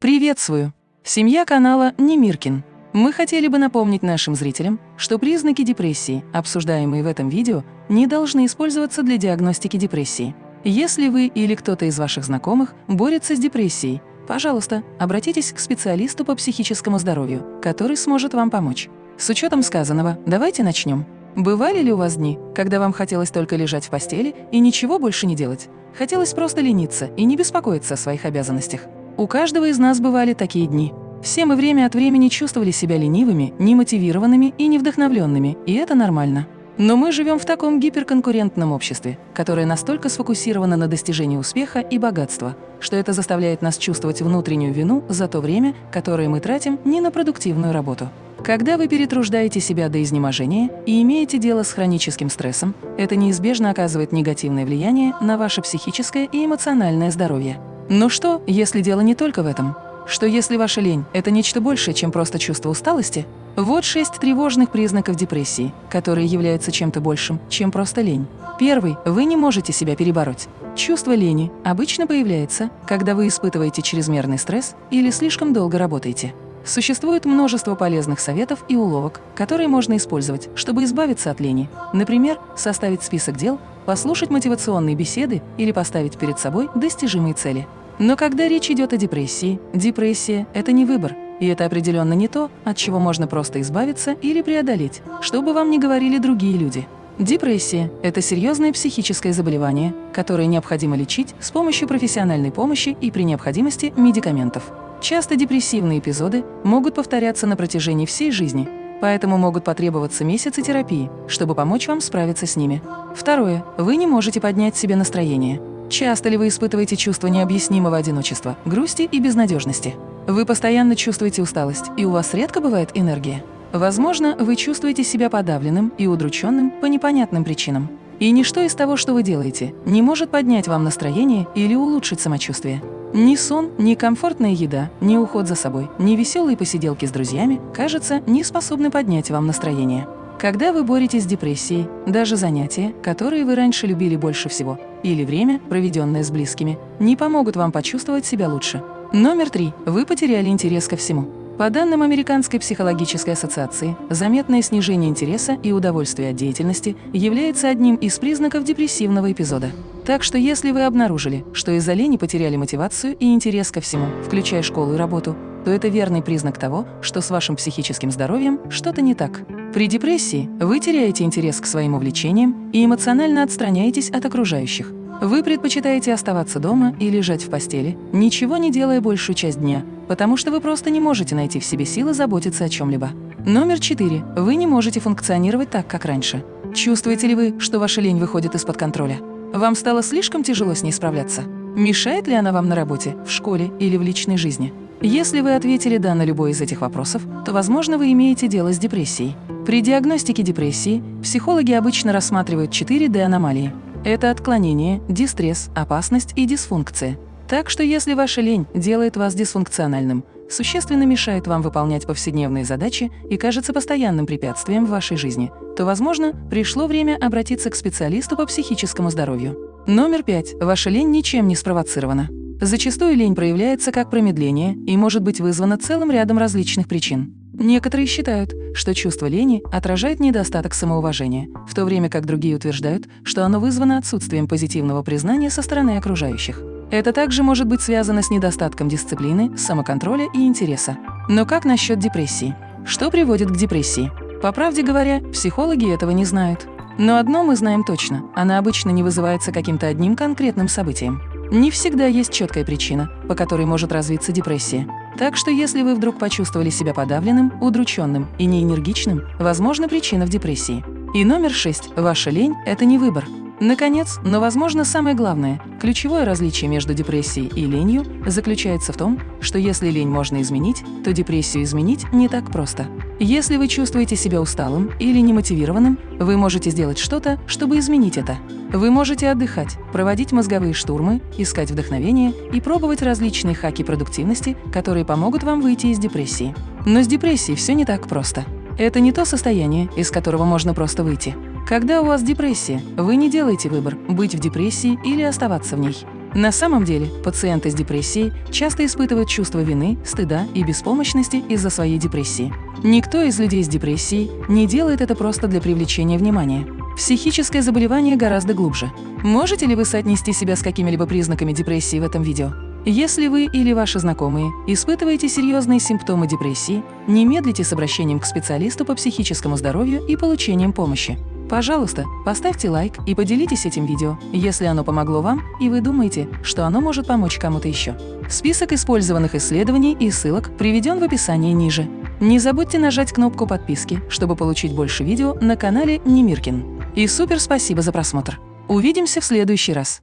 Приветствую! Семья канала Немиркин. Мы хотели бы напомнить нашим зрителям, что признаки депрессии, обсуждаемые в этом видео, не должны использоваться для диагностики депрессии. Если вы или кто-то из ваших знакомых борется с депрессией, пожалуйста, обратитесь к специалисту по психическому здоровью, который сможет вам помочь. С учетом сказанного, давайте начнем. Бывали ли у вас дни, когда вам хотелось только лежать в постели и ничего больше не делать? Хотелось просто лениться и не беспокоиться о своих обязанностях? У каждого из нас бывали такие дни. Все мы время от времени чувствовали себя ленивыми, немотивированными и невдохновленными, и это нормально. Но мы живем в таком гиперконкурентном обществе, которое настолько сфокусировано на достижении успеха и богатства, что это заставляет нас чувствовать внутреннюю вину за то время, которое мы тратим не на продуктивную работу. Когда вы перетруждаете себя до изнеможения и имеете дело с хроническим стрессом, это неизбежно оказывает негативное влияние на ваше психическое и эмоциональное здоровье. Но что, если дело не только в этом? Что если ваша лень – это нечто большее, чем просто чувство усталости? Вот шесть тревожных признаков депрессии, которые являются чем-то большим, чем просто лень. Первый – вы не можете себя перебороть. Чувство лени обычно появляется, когда вы испытываете чрезмерный стресс или слишком долго работаете. Существует множество полезных советов и уловок, которые можно использовать, чтобы избавиться от лени. Например, составить список дел, послушать мотивационные беседы или поставить перед собой достижимые цели. Но когда речь идет о депрессии, депрессия – это не выбор, и это определенно не то, от чего можно просто избавиться или преодолеть, что бы вам ни говорили другие люди. Депрессия – это серьезное психическое заболевание, которое необходимо лечить с помощью профессиональной помощи и при необходимости медикаментов. Часто депрессивные эпизоды могут повторяться на протяжении всей жизни, поэтому могут потребоваться месяцы терапии, чтобы помочь вам справиться с ними. Второе. Вы не можете поднять себе настроение. Часто ли вы испытываете чувство необъяснимого одиночества, грусти и безнадежности? Вы постоянно чувствуете усталость, и у вас редко бывает энергия? Возможно, вы чувствуете себя подавленным и удрученным по непонятным причинам. И ничто из того, что вы делаете, не может поднять вам настроение или улучшить самочувствие. Ни сон, ни комфортная еда, ни уход за собой, ни веселые посиделки с друзьями, кажется, не способны поднять вам настроение. Когда вы боретесь с депрессией, даже занятия, которые вы раньше любили больше всего, или время, проведенное с близкими, не помогут вам почувствовать себя лучше. Номер три. Вы потеряли интерес ко всему. По данным Американской психологической ассоциации, заметное снижение интереса и удовольствия от деятельности является одним из признаков депрессивного эпизода. Так что если вы обнаружили, что из-за лени потеряли мотивацию и интерес ко всему, включая школу и работу, то это верный признак того, что с вашим психическим здоровьем что-то не так. При депрессии вы теряете интерес к своим увлечениям и эмоционально отстраняетесь от окружающих. Вы предпочитаете оставаться дома и лежать в постели, ничего не делая большую часть дня, потому что вы просто не можете найти в себе силы заботиться о чем-либо. Номер четыре. Вы не можете функционировать так, как раньше. Чувствуете ли вы, что ваша лень выходит из-под контроля? Вам стало слишком тяжело с ней справляться? Мешает ли она вам на работе, в школе или в личной жизни? Если вы ответили «да» на любой из этих вопросов, то, возможно, вы имеете дело с депрессией. При диагностике депрессии психологи обычно рассматривают 4 D-аномалии. Это отклонение, дистресс, опасность и дисфункция. Так что если ваша лень делает вас дисфункциональным, существенно мешает вам выполнять повседневные задачи и кажется постоянным препятствием в вашей жизни, то, возможно, пришло время обратиться к специалисту по психическому здоровью. Номер пять. Ваша лень ничем не спровоцирована. Зачастую лень проявляется как промедление и может быть вызвана целым рядом различных причин. Некоторые считают, что чувство лени отражает недостаток самоуважения, в то время как другие утверждают, что оно вызвано отсутствием позитивного признания со стороны окружающих. Это также может быть связано с недостатком дисциплины, самоконтроля и интереса. Но как насчет депрессии? Что приводит к депрессии? По правде говоря, психологи этого не знают. Но одно мы знаем точно – она обычно не вызывается каким-то одним конкретным событием. Не всегда есть четкая причина, по которой может развиться депрессия. Так что если вы вдруг почувствовали себя подавленным, удрученным и неэнергичным, возможно причина в депрессии. И номер шесть. Ваша лень – это не выбор. Наконец, но, возможно, самое главное, ключевое различие между депрессией и ленью заключается в том, что если лень можно изменить, то депрессию изменить не так просто. Если вы чувствуете себя усталым или немотивированным, вы можете сделать что-то, чтобы изменить это. Вы можете отдыхать, проводить мозговые штурмы, искать вдохновение и пробовать различные хаки продуктивности, которые помогут вам выйти из депрессии. Но с депрессией все не так просто. Это не то состояние, из которого можно просто выйти. Когда у вас депрессия, вы не делаете выбор – быть в депрессии или оставаться в ней. На самом деле, пациенты с депрессией часто испытывают чувство вины, стыда и беспомощности из-за своей депрессии. Никто из людей с депрессией не делает это просто для привлечения внимания. Психическое заболевание гораздо глубже. Можете ли вы соотнести себя с какими-либо признаками депрессии в этом видео? Если вы или ваши знакомые испытываете серьезные симптомы депрессии, не медлите с обращением к специалисту по психическому здоровью и получением помощи. Пожалуйста, поставьте лайк и поделитесь этим видео, если оно помогло вам и вы думаете, что оно может помочь кому-то еще. Список использованных исследований и ссылок приведен в описании ниже. Не забудьте нажать кнопку подписки, чтобы получить больше видео на канале Немиркин. И супер спасибо за просмотр! Увидимся в следующий раз!